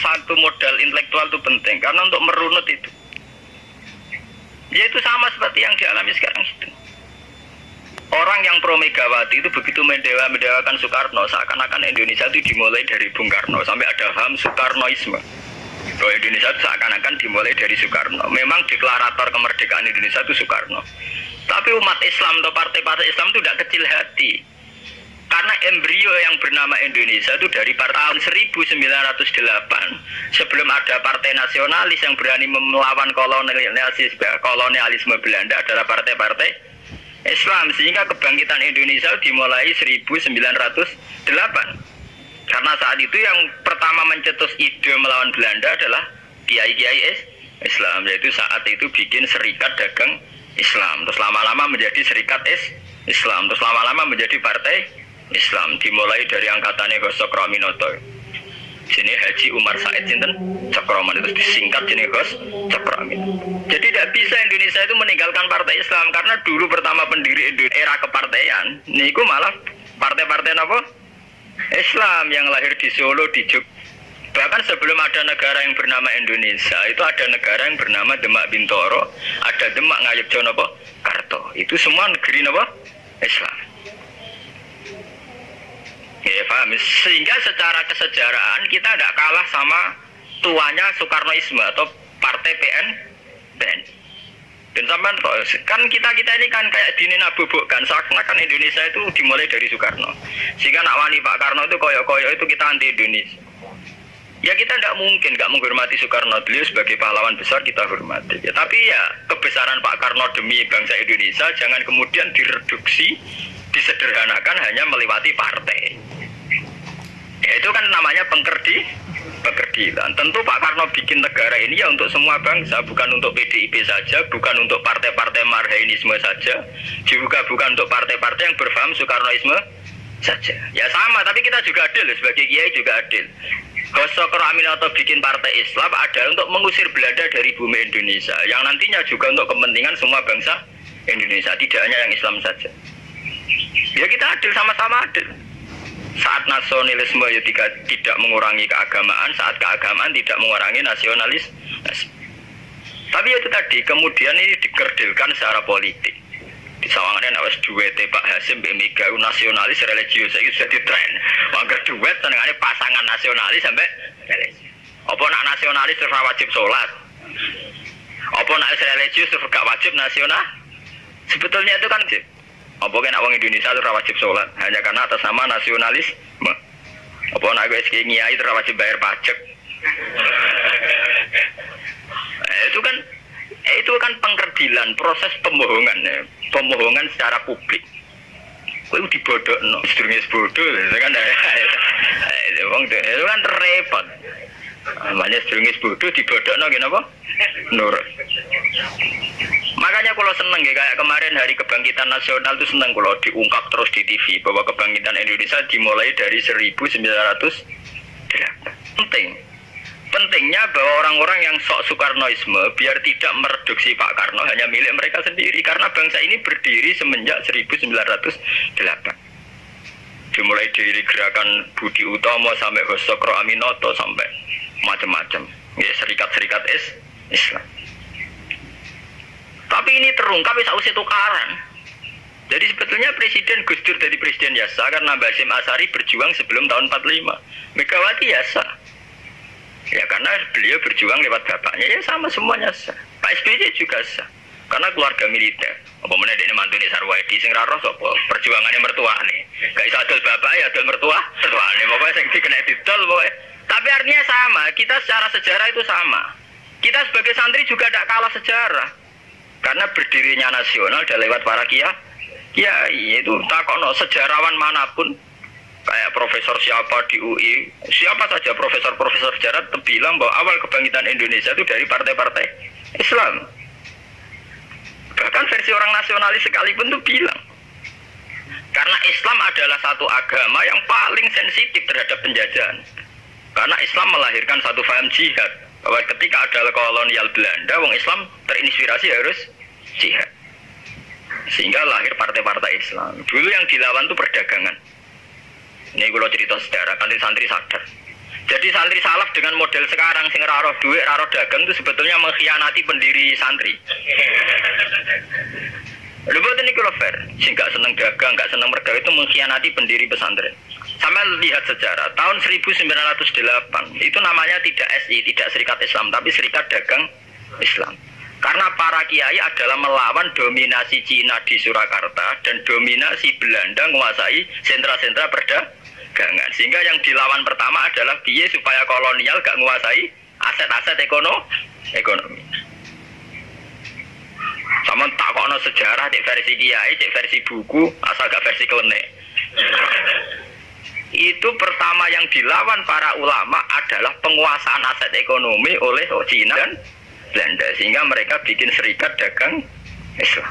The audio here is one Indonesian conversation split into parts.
satu modal intelektual itu penting karena untuk merunut itu. Ya itu sama seperti yang dialami sekarang itu. Orang yang pro Megawati itu begitu mendewa mendewakan Soekarno seakan-akan Indonesia itu dimulai dari Bung Karno sampai ada ham Soekarnoisme. Bahwa Indonesia itu seakan-akan dimulai dari Soekarno. Memang deklarator kemerdekaan Indonesia itu Soekarno. Tapi umat Islam atau partai-partai Islam itu tidak kecil hati. Karena embrio yang bernama Indonesia itu dari tahun 1908 sebelum ada partai nasionalis yang berani melawan kolonialisme, kolonialisme Belanda adalah partai-partai Islam. Sehingga kebangkitan Indonesia dimulai 1908 karena saat itu yang pertama mencetus ide melawan Belanda adalah kiai-kiai Islam. Yaitu saat itu bikin serikat dagang Islam. Terus lama-lama menjadi serikat Islam. Terus lama-lama menjadi partai Islam dimulai dari angkatannya Gosok Raminoto sini Haji Umar Said Sinten Cakroman itu disingkat jenis Gos Cakroman. Jadi tidak bisa Indonesia itu meninggalkan partai Islam karena dulu pertama pendiri era kepartaian, niku malah partai-partai apa? Islam yang lahir di Solo di Jog. Bahkan sebelum ada negara yang bernama Indonesia, itu ada negara yang bernama Demak Bintoro, ada Demak Ngayuk Jono Karto. Itu semua negeri apa? Islam. Paham. Sehingga secara kesejarahan kita tidak kalah sama tuanya Soekarnoisme atau Partai PN PN. Dan sampai kan kita kita ini kan kayak dini kan seakan-akan Indonesia itu dimulai dari Soekarno. Sehingga nak wani Pak Karno itu koyok-koyok itu kita anti Indonesia. Ya kita tidak mungkin nggak menghormati Soekarno beliau sebagai pahlawan besar kita hormati. Ya, tapi ya kebesaran Pak Karno demi bangsa Indonesia jangan kemudian direduksi, disederhanakan hanya melewati partai. Itu kan namanya pengkerdi, pengkerdilan. Tentu Pak Karno bikin negara ini ya untuk semua bangsa, bukan untuk PDIP saja, bukan untuk partai-partai marhainisme saja, juga bukan untuk partai-partai yang berfaham Soekarnoisme saja. Ya sama, tapi kita juga adil sebagai kiai juga adil. Gosok atau bikin partai Islam ada untuk mengusir Belanda dari bumi Indonesia, yang nantinya juga untuk kepentingan semua bangsa Indonesia, tidak hanya yang Islam saja. Ya kita adil sama-sama adil saat nasionalisme ya tidak, tidak mengurangi keagamaan, saat keagamaan tidak mengurangi nasionalis. Tapi itu tadi, kemudian ini dikerdilkan secara politik. Di sawangannya nawas duet Pak Hasim Mega nasionalis religius itu jadi tren. Mangger duet senengannya pasangan nasionalis sampai. Apa nak nasionalis terus wajib sholat? Apa nak religius terus gak wajib nasional? Sebetulnya itu kan apa kena orang Indonesia itu wajib sholat hanya karena atas nama nasionalis. Apa nak gue SK ngiai itu wajib bayar pajak. eh, itu kan eh, itu kan pengkerdilan proses pembohongan ya. pembohongan secara publik. Kau dibodoh no, sedurungnya bodoh, itu kan eh, itu, itu kan repot. Namanya sedurungnya bodoh dibodoh no, kenapa? Nurut. Makanya kalau seneng ya kayak kemarin hari kebangkitan nasional itu seneng kalau diungkap terus di TV bahwa kebangkitan Indonesia dimulai dari 1900 penting. Pentingnya bahwa orang-orang yang sok Soekarnoisme biar tidak mereduksi Pak Karno hanya milik mereka sendiri. Karena bangsa ini berdiri semenjak 1908 dimulai dari gerakan Budi Utomo sampai Hosokro Aminoto sampai macam-macam. Ya serikat-serikat is Islam tapi ini terungkap bisa usia tukaran. Jadi sebetulnya Presiden Gus Dur dari Presiden Yasa karena Basim Asari berjuang sebelum tahun 45. Megawati Yasa. Ya karena beliau berjuang lewat bapaknya ya sama semuanya sah. Pak SBY juga sah. Karena keluarga militer. Apa mana ini mantu ini Sarwaidi sing raro sopo perjuangannya mertua nih. Gak bisa adil bapak ya adil mertua. Mertua nih pokoknya sing kena didol pokoknya. Tapi artinya sama. Kita secara sejarah itu sama. Kita sebagai santri juga tidak kalah sejarah. Karena berdirinya nasional sudah lewat para kia, ya itu takono sejarawan mana pun. Kayak profesor siapa di UI, siapa saja profesor-profesor sejarah bilang bahwa awal kebangkitan Indonesia itu dari partai-partai Islam. Bahkan versi orang nasionalis sekalipun tuh bilang. Karena Islam adalah satu agama yang paling sensitif terhadap penjajahan. Karena Islam melahirkan satu faham jihad bahwa ketika ada kolonial Belanda, wong Islam terinspirasi harus jihad. Sehingga lahir partai-partai Islam. Dulu yang dilawan itu perdagangan. Ini kalau cerita sejarah, kan santri sadar. Jadi santri salaf dengan model sekarang sing raro duit, raro dagang itu sebetulnya mengkhianati pendiri santri. Lu buat ini kalau fair, sing gak seneng dagang, gak seneng mergawe itu mengkhianati pendiri pesantren. Sama lihat sejarah, tahun 1908 itu namanya tidak SI, tidak Serikat Islam, tapi Serikat Dagang Islam. Karena para kiai adalah melawan dominasi Cina di Surakarta dan dominasi Belanda menguasai sentra-sentra perdagangan. Sehingga yang dilawan pertama adalah biaya supaya kolonial gak menguasai aset-aset ekonomi. ekonomi. Sama takono sejarah cek versi kiai, cek versi buku, asal gak versi klenek. Itu pertama yang dilawan para ulama adalah penguasaan aset ekonomi oleh Cina dan Belanda sehingga mereka bikin serikat dagang Islam.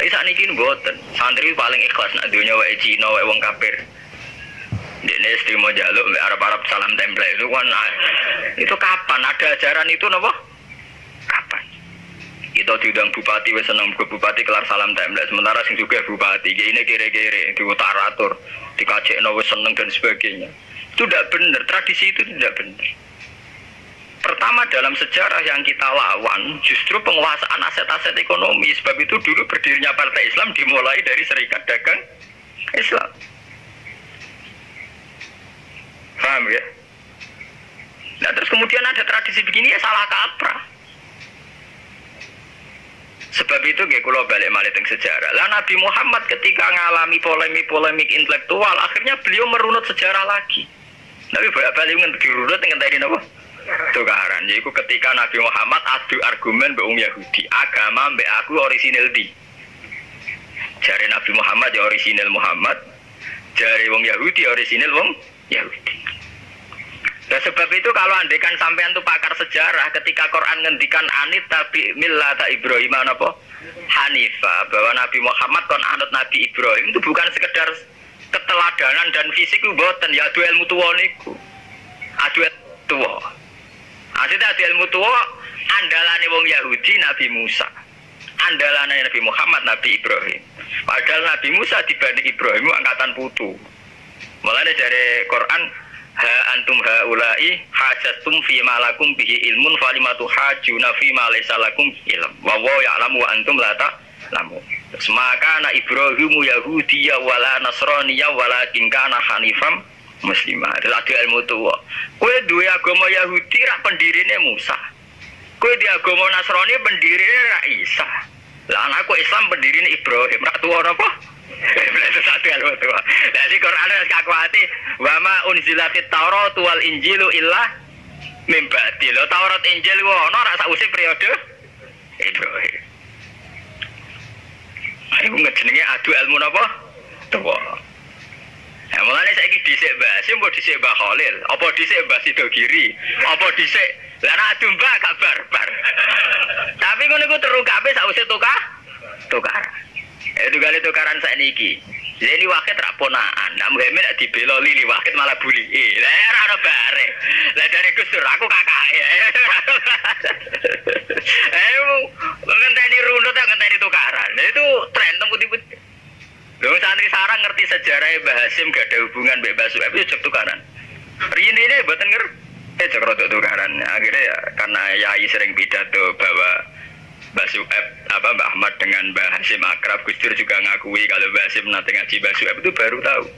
Tapi saat ini buatan santri paling ikhlas nak dunia wae Cina wae wong kafir. Ini istri mau jaluk Arab Arab salam tempel itu kan nah, itu kapan ada ajaran itu nopo? Itu diundang bupati wes ke bupati kelar salam tempel sementara sing juga bupati ini kere-kere di utaratur dikacek wes seneng dan sebagainya. Itu tidak benar tradisi itu tidak benar. Pertama dalam sejarah yang kita lawan justru penguasaan aset-aset ekonomi. Sebab itu dulu berdirinya Partai Islam dimulai dari Serikat Dagang Islam. Paham ya? Nah terus kemudian ada tradisi begini ya salah kaprah. Sebab itu gak kalau balik balik sejarah. Lah Nabi Muhammad ketika ngalami polemik-polemik intelektual, akhirnya beliau merunut sejarah lagi. Nabi balik balik dirunut dengan tadi apa? tukaran yaitu ketika Nabi Muhammad adu argumen be Yahudi agama be aku orisinil di jari Nabi Muhammad ya orisinil Muhammad jari wong Yahudi orisinil wong Yahudi Nah sebab itu kalau andekan sampean tuh pakar sejarah ketika Quran ngendikan anit tapi millata Ibrahim apa? Hanifah bahwa Nabi Muhammad kon anut Nabi Ibrahim itu bukan sekedar keteladanan dan fisik itu boten ya adu ilmu tuwa niku. Adu tuwa. Maksudnya di ilmu tua andalane wong Yahudi Nabi Musa. Andalane Nabi Muhammad Nabi Ibrahim. Padahal Nabi Musa dibanding Ibrahim angkatan putu. Mulanya dari Quran ha antum haulai hajatum fi malakum bihi ilmun falimatu hajuna fi ma laysa lakum ilm. Wa wa ya'lamu wa antum la ta'lamu. Maka na Ibrahimu Yahudiya wala Nasraniya walakin kana hanifam muslimah adalah ada ilmu tua. Kue dua agama Yahudi rak pendirine Musa. Kue di agama Nasrani pendirine rak Isa. Lah anakku Islam pendirine Ibrahim. Rak tua apa? itu satu ilmu tua jadi Quran harus kakuati wama unzila fit Taurat wal Injilu illah mimbati lo Taurat Injil wono rak sausi periode Ibrahim Aku ngejenenge adu ilmu apa? Tua. Nah, mulanya saya ini disik mbak Sim, apa disik mbak Khalil, apa disik mbak Sidogiri, apa disik Lana adu mbak gak barbar. Tapi ngono iku terungkape sausé tukar, tukar. Itu kali tukaran saya niki. Jadi ini wakil raponaan. Nah, Muhammad nak dibelo lili wakil malah bully. Eh, lah ya ora bare. Lah dari Gus Dur aku kakak ya. Eh, ngenteni runut ngenteni tukaran. Itu tren teng putih-putih. Lho santri sarang ngerti sejarah Mbah Hasim gak ada hubungan Mbak Mbah Sueb itu tukaran. Rini ini buatan ngerti. Eh cek rotok tukaran. Akhirnya ya karena Yai sering pidato bahwa Mbah Sueb apa Mbah Ahmad dengan Mbah Hasim akrab Gus Dur juga ngakui kalau Mbah Hasim nanti ngaji Mbah Sueb itu baru tahu.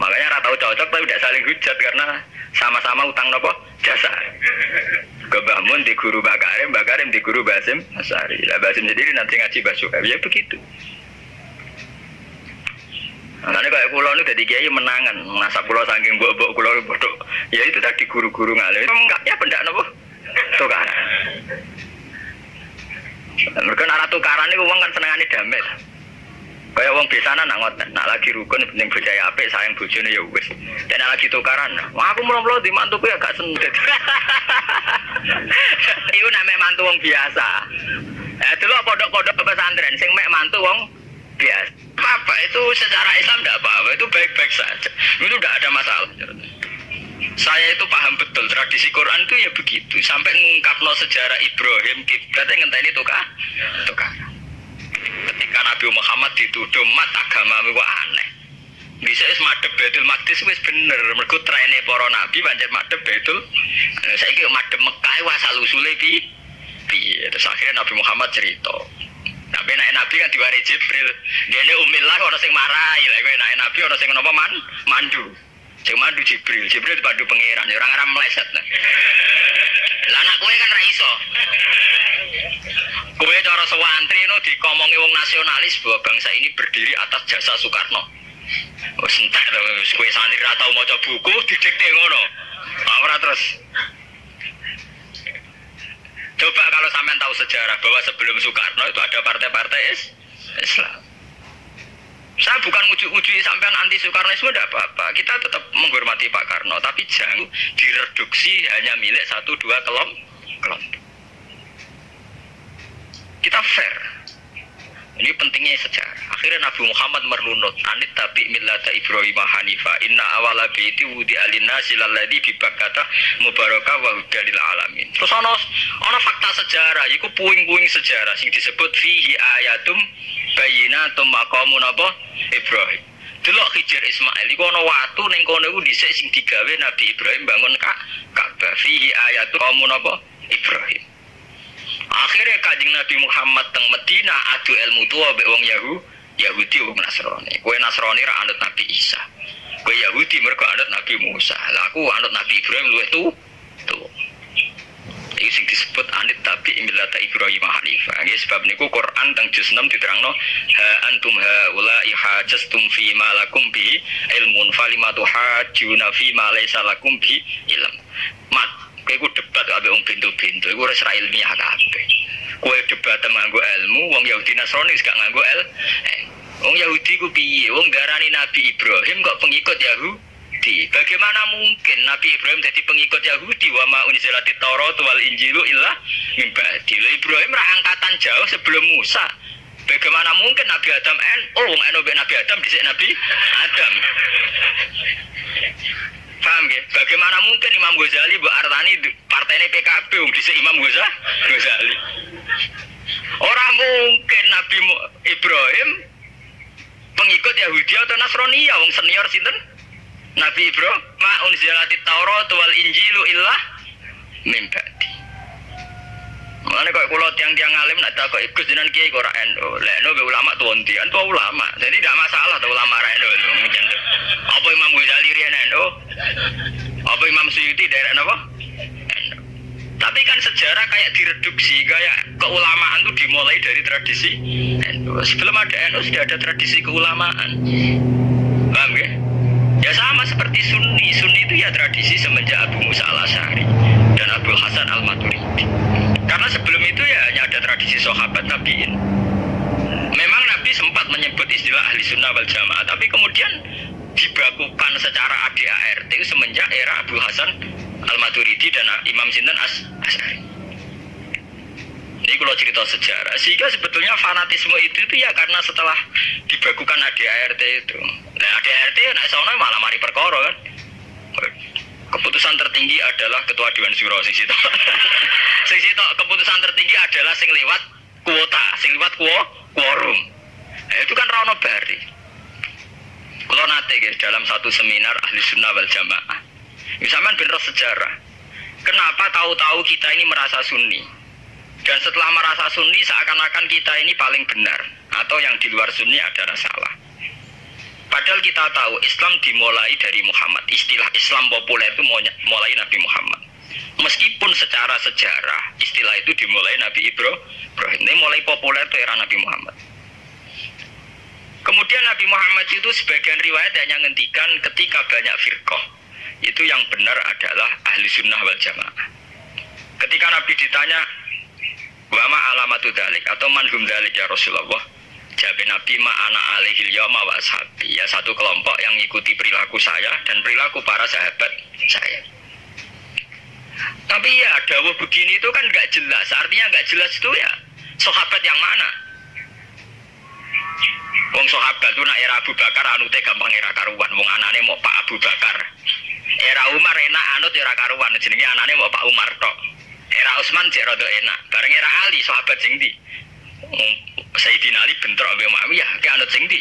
Makanya rata cocok tapi tidak saling hujat karena sama-sama utang nopo jasa. Ke Mbah Mun di guru Mbah Karim, Mbah Karim di guru Mbah Hasim Asari. Lah Mbah Hasim sendiri nanti ngaji Mbah Sueb. Ya begitu. Makanya kayak pulau ini jadi kiai menangan, masa pulau saking buat pulau bodoh. Ya itu tadi guru-guru ngalir. Itu enggaknya benda nopo tukaran. Mereka nara tukaran itu uang kan senengane damai. Kayak uang biasa nak ngoten, nak lagi rukun penting percaya apa sayang bojone ya wis. Dan nak lagi tukaran, wah aku mulai di mantuku ya gak sendet. Itu namanya mantu wong biasa. Eh dulu pondok-pondok pesantren sing mek mantu wong biasa apa itu secara Islam tidak apa-apa itu baik-baik saja itu tidak ada masalah saya itu paham betul tradisi Quran itu ya begitu. Sampai ngungkap no sejarah Ibrahim kita ngenteni itu kah ketika Nabi Muhammad dituduh mat agama itu aneh. Bisa es madep Baitul Maqdis wis bener. Mergo trene para nabi pancen madep Baitul. Nah, saiki madep Mekah wa asal usule pi piye terus akhirnya Nabi Muhammad cerita. Tapi naik nabi kan diwari Jibril. Dia ini umillah orang sing marahi lah naik nabi orang sing napa man mandu sing mandu Jibril. Jibril dipandu pangeran. Orang orang meleset nah lah anak kue kan raiso kue cara sewantri no dikomongi wong nasionalis bahwa bangsa ini berdiri atas jasa Soekarno. Oh sentak terus kue santri ratau mau buku didikte ngono. Ora terus. Coba kalau sampean tahu sejarah bahwa sebelum Soekarno itu ada partai-partai Islam. Saya bukan ujuk-ujuk sampean anti Soekarnoisme tidak apa-apa. Kita tetap menghormati Pak Karno, tapi jangan direduksi hanya milik satu dua kelompok. Kita fair. Ini pentingnya sejarah. Akhirnya Nabi Muhammad merunut anit tapi millata Ibrahim Hanifa inna awala baiti wudi alina silaladi kata mubaraka wa hudalil alamin. Terus ono fakta sejarah, iku puing-puing sejarah sing disebut fihi ayatum bayinatum maqamun apa Ibrahim. Delok Hijr Ismail iku ana watu ning kono iku dhisik sing digawe Nabi Ibrahim bangun Ka'bah. Fihi ayatum qamun apa Ibrahim. Akhirnya kajing Nabi Muhammad teng Medina adu ilmu tua be wong Yahu, Yahudi wong Nasrani. Kue Nasrani ra anut Nabi Isa. Kue Yahudi mereka anut Nabi Musa. Lah aku anut Nabi Ibrahim luwih tu. Tu. Sing disebut anit tapi imilata Ibrahim Hanifah. Nggih sebab niku Quran teng juz 6 diterangno ha antum haula ihajastum fi ma bi ilmun falimatu hajuna fi ma lakum bi ilm. Mat Kowe ku debat kabeh wong pintu-pintu, iku ora ilmiah kabeh. Kowe debat nganggo ilmu, wong Yahudi Nasrani gak nganggo el. Eh, wong Yahudi ku piye? Wong darani Nabi Ibrahim kok pengikut Yahudi. Bagaimana mungkin Nabi Ibrahim jadi pengikut Yahudi wa ma unzilati Taurat wal Injilu illa min ba'di. Ibrahim ra angkatan jauh sebelum Musa. Bagaimana mungkin Nabi Adam en oh wong Nabi Adam dhisik Nabi Adam. Paham ya? Bagaimana mungkin Imam Ghazali Bu Artani partainya PKB um dhisik Imam Ghazali. Orang mungkin Nabi Ibrahim pengikut Yahudi atau Nasrani ya wong senior sinten? Nabi Ibrahim ma unzilati Taurat wal Injilu illah min ba'di. Mulane kula tiang-tiang alim nak tak kok ikut jenengan kiai kok ora endo. Lek endo ulama tuantian tuh ulama. Jadi tidak masalah tuh ulama ra endo. Apa Imam Ghazali riyen endo? Apa Imam Suyuti daerah napa? Tapi kan sejarah kayak direduksi, kayak keulamaan itu dimulai dari tradisi. Sebelum ada NU sudah ada tradisi keulamaan. Seperti Sunni. Sunni itu ya tradisi semenjak Abu Musa al Asari dan Abu Hasan al Maturidi. Karena sebelum itu ya hanya ada tradisi sahabat tabiin. Memang Nabi sempat menyebut istilah ahli sunnah wal jamaah, tapi kemudian dibakukan secara ADART semenjak era Abu Hasan Al-Maturidi dan Imam Sinten As Asari. Ini kalau cerita sejarah, sehingga sebetulnya fanatisme itu itu ya karena setelah dibakukan ADART itu. Nah ADART nah soalnya malah mari perkara kan. Keputusan tertinggi adalah ketua Dewan Syuro sing situ. sing situ keputusan tertinggi adalah sing lewat kuota, sing lewat quorum. Nah, itu kan Rano Bari. Kalau nate guys dalam satu seminar ahli sunnah wal jamaah. Misalnya bener sejarah. Kenapa tahu-tahu kita ini merasa sunni? Dan setelah merasa sunni seakan-akan kita ini paling benar atau yang di luar sunni adalah salah. Padahal kita tahu Islam dimulai dari Muhammad. Istilah Islam populer itu mulai Nabi Muhammad. Meskipun secara sejarah istilah itu dimulai Nabi Ibrahim. Ini mulai populer itu era Nabi Muhammad. Kemudian Nabi Muhammad itu sebagian riwayat hanya ngendikan ketika banyak firqah. Itu yang benar adalah ahli sunnah wal jamaah. Ketika Nabi ditanya, Wama alamatu dalik atau manhum dalik ya Rasulullah. Jawab Nabi ma ana alihil yawma wa ashabi. Ya satu kelompok yang mengikuti perilaku saya dan perilaku para sahabat saya. Tapi ya dawuh begini itu kan nggak jelas. Artinya nggak jelas itu ya sahabat yang mana? Wong sahabat itu nak era Abu Bakar anute gampang era karuan. Wong anane mau Pak Abu Bakar. Era Umar enak anut era karuan. Jenenge anane mau Pak Umar tok. Era Utsman cek rada enak. Bareng era Ali sahabat sing ndi? Sayyidina Ali bentrok mbek Muawiyah, ki anut sing ndi?